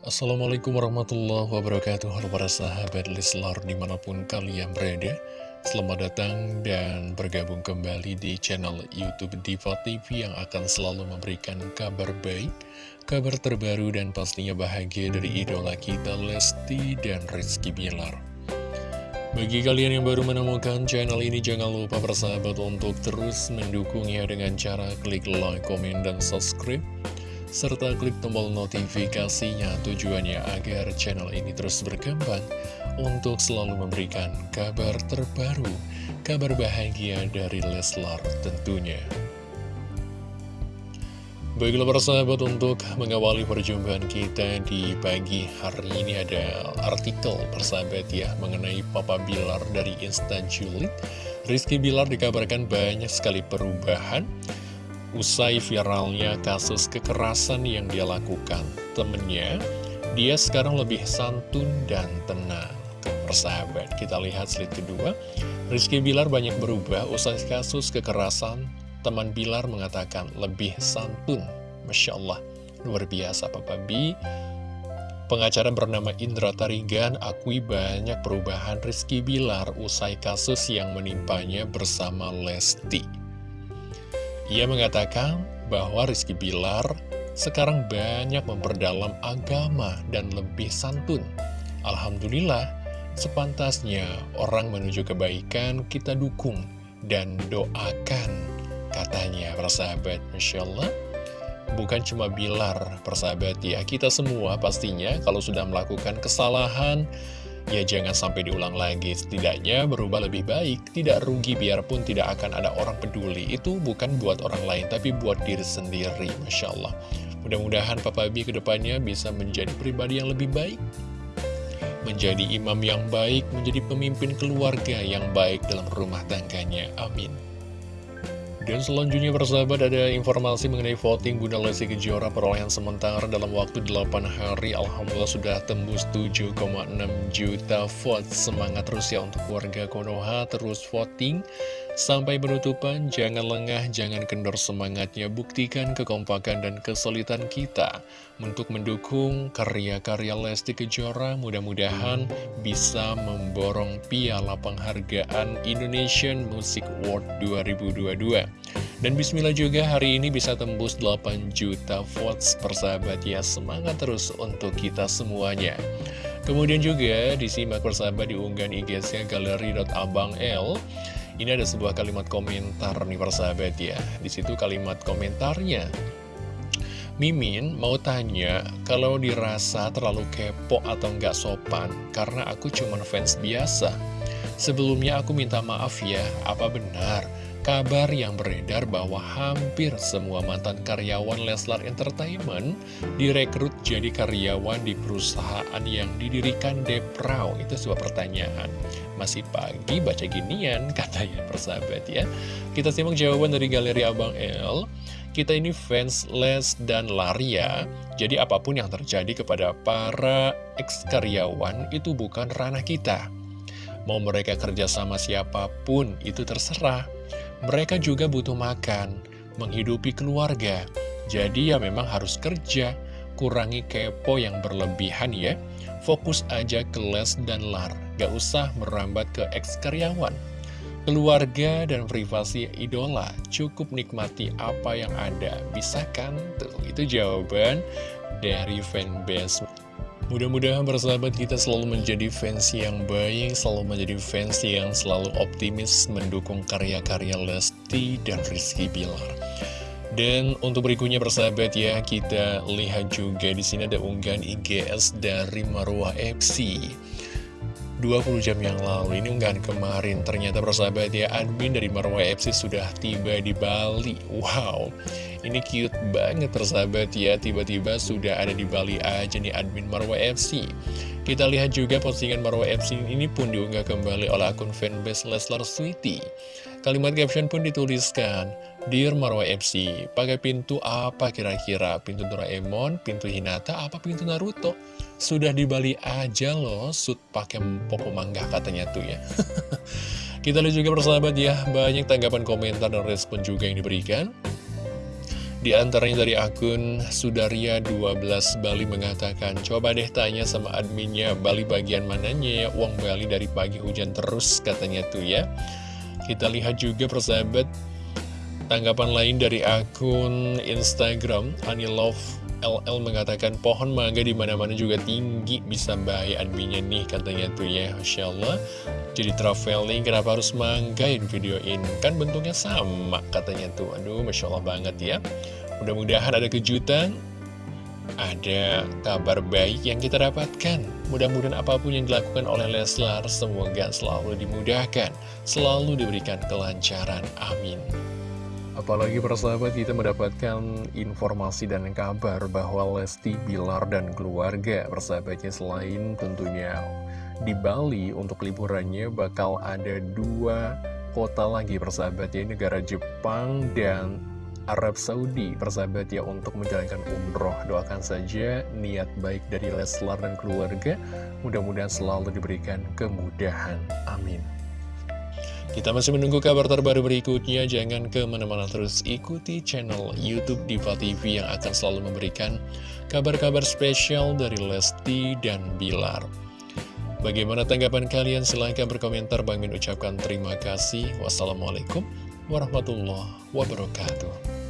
Assalamualaikum warahmatullahi wabarakatuh. Halo para sahabat Leslar di mana pun kalian berada Selamat datang dan bergabung kembali di channel Youtube Diva TV Yang akan selalu memberikan kabar baik Kabar terbaru dan pastinya bahagia dari idola kita Lesti dan Rizky Bilar. Bagi kalian yang baru menemukan channel ini Jangan lupa persahabat untuk terus mendukungnya dengan cara klik like, komen, dan subscribe serta klik tombol notifikasinya tujuannya agar channel ini terus berkembang untuk selalu memberikan kabar terbaru, kabar bahagia dari Leslar tentunya. Baiklah persahabat untuk mengawali perjumpaan kita di pagi hari ini ada artikel persahabat ya mengenai Papa Bilar dari Instan Julid. Rizky Bilar dikabarkan banyak sekali perubahan Usai viralnya kasus kekerasan yang dia lakukan temennya, dia sekarang lebih santun dan tenang. Persahabat, kita lihat slide kedua. Rizky Bilar banyak berubah usai kasus kekerasan. Teman Bilar mengatakan lebih santun. Masya Allah, luar biasa Papa B. Pengacara bernama Indra Tarigan akui banyak perubahan Rizky Bilar usai kasus yang menimpanya bersama Lesti. Ia mengatakan bahwa Rizky Bilar sekarang banyak memperdalam agama dan lebih santun. Alhamdulillah, sepantasnya orang menuju kebaikan kita dukung dan doakan, katanya persahabat. Masya Allah, bukan cuma Bilar persahabat ya, kita semua pastinya kalau sudah melakukan kesalahan, ya jangan sampai diulang lagi. Setidaknya berubah lebih baik. Tidak rugi biarpun tidak akan ada orang peduli. Itu bukan buat orang lain tapi buat diri sendiri. Masya Allah. Mudah-mudahan Papa Bi ke depannya bisa menjadi pribadi yang lebih baik. Menjadi imam yang baik. Menjadi pemimpin keluarga yang baik dalam rumah tangganya. Amin dan selanjutnya persahabat ada informasi mengenai voting Bunda Lesti Kejora perolehan sementara dalam waktu 8 hari. Alhamdulillah sudah tembus 7,6 juta vote. Semangat terus ya untuk warga Konoha terus voting Sampai penutupan, jangan lengah, jangan kendor semangatnya, buktikan kekompakan dan kesulitan kita untuk mendukung karya-karya Lesti Kejora. Mudah-mudahan bisa memborong piala penghargaan Indonesian Music Award 2022. Dan bismillah juga hari ini bisa tembus 8 juta votes persahabat ya, semangat terus untuk kita semuanya. Kemudian juga disimak persahabat di unggahan IG-nya galeri.abang.l ini ada sebuah kalimat komentar nih persahabat ya. Di situ kalimat komentarnya. Mimin mau tanya kalau dirasa terlalu kepo atau nggak sopan karena aku cuma fans biasa. Sebelumnya aku minta maaf ya, apa benar kabar yang beredar bahwa hampir semua mantan karyawan Leslar Entertainment direkrut jadi karyawan di perusahaan yang didirikan Deprau? Itu sebuah pertanyaan. Masih pagi baca ginian, katanya persahabat ya. Kita simak jawaban dari Galeri Abang L. Kita ini fans Les dan Laria, jadi apa pun yang terjadi kepada para ex-karyawan itu bukan ranah kita. Mau mereka kerja sama siapa pun, itu terserah. Mereka juga butuh makan, menghidupi keluarga. Jadi ya memang harus kerja, kurangi kepo yang berlebihan ya. Fokus aja ke les dan lar, gak usah merambat ke ex-karyawan. Keluarga dan privasi idola, cukup nikmati apa yang ada. Bisa kan? Tuh, itu jawaban dari fanbase. Mudah-mudahan bersahabat kita selalu menjadi fans yang baik, selalu menjadi fans yang selalu optimis mendukung karya-karya Lesti dan Rizky Bilar. Dan untuk berikutnya persahabat ya, kita lihat juga di sini ada unggahan IGS dari Marwah FC. 20 jam yang lalu, ini unggahan kemarin, ternyata persahabat ya, admin dari Marwah FC sudah tiba di Bali. Wow, ini cute banget persahabat ya, tiba-tiba sudah ada di Bali aja nih admin Marwah FC. Kita lihat juga postingan Marwah FC ini pun diunggah kembali oleh akun fanbase Leslar Sweetie. Kalimat caption pun dituliskan, Dear Marwa FC, pakai pintu apa kira-kira? Pintu Doraemon, pintu Hinata, apa pintu Naruto? Sudah di Bali aja loh, sud pakai popo mangga katanya tuh ya. Kita lihat juga persahabat ya, banyak tanggapan komentar dan respon juga yang diberikan. Di antaranya dari akun Sudaria12 Bali mengatakan, Coba deh tanya sama adminnya, Bali bagian mananya ya, uang Bali dari pagi hujan terus katanya tuh ya. Kita lihat juga persahabat, tanggapan lain dari akun Instagram, Anilove LL mengatakan pohon mangga di mana mana juga tinggi bisa bahaya adminnya nih katanya tuh ya Masya Allah. Jadi traveling kenapa harus manggain video ini? Kan bentuknya sama katanya tuh. Aduh Masya Allah banget ya. Mudah-mudahan ada kejutan ada kabar baik yang kita dapatkan. Mudah-mudahan apa pun yang dilakukan oleh Leslar semoga selalu dimudahkan selalu diberikan kelancaran. Amin Apalagi persahabat kita mendapatkan informasi dan kabar bahwa Lesti, Bilar, dan keluarga persahabatnya selain tentunya di Bali untuk liburannya bakal ada dua kota lagi persahabatnya negara Jepang dan Arab Saudi. Persahabat ya untuk menjalankan umroh doakan saja niat baik dari Leslar dan keluarga. Mudah-mudahan selalu diberikan kemudahan. Amin kita masih menunggu kabar terbaru berikutnya, jangan ke mana-mana terus ikuti channel Youtube Diva TV yang akan selalu memberikan kabar-kabar spesial dari Lesti dan Bilar. Bagaimana tanggapan kalian? Silahkan berkomentar, Bang Min ucapkan terima kasih. Wassalamualaikum warahmatullahi wabarakatuh.